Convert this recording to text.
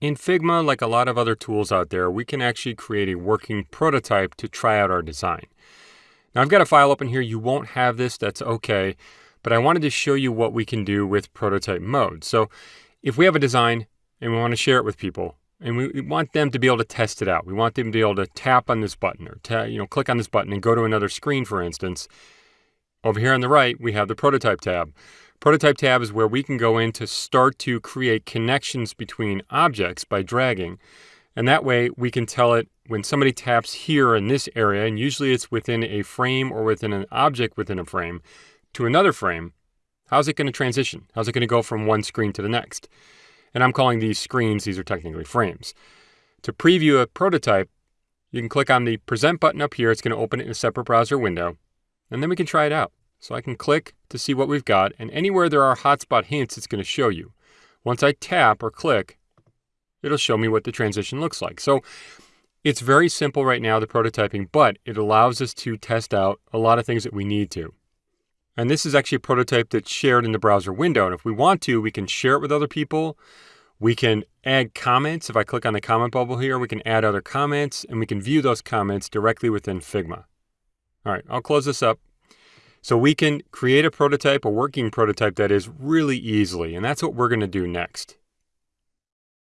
In Figma, like a lot of other tools out there, we can actually create a working prototype to try out our design. Now I've got a file open here. You won't have this, that's okay. But I wanted to show you what we can do with prototype mode. So if we have a design and we want to share it with people, and we want them to be able to test it out. We want them to be able to tap on this button or you know click on this button and go to another screen, for instance. Over here on the right, we have the prototype tab. Prototype tab is where we can go in to start to create connections between objects by dragging. And that way we can tell it when somebody taps here in this area, and usually it's within a frame or within an object within a frame, to another frame, how's it going to transition? How's it going to go from one screen to the next? And I'm calling these screens, these are technically frames. To preview a prototype, you can click on the present button up here. It's going to open it in a separate browser window. And then we can try it out. So I can click to see what we've got, and anywhere there are hotspot hints, it's going to show you. Once I tap or click, it'll show me what the transition looks like. So it's very simple right now, the prototyping, but it allows us to test out a lot of things that we need to. And this is actually a prototype that's shared in the browser window. And if we want to, we can share it with other people. We can add comments. If I click on the comment bubble here, we can add other comments and we can view those comments directly within Figma. All right, I'll close this up. So we can create a prototype, a working prototype that is really easily, and that's what we're going to do next.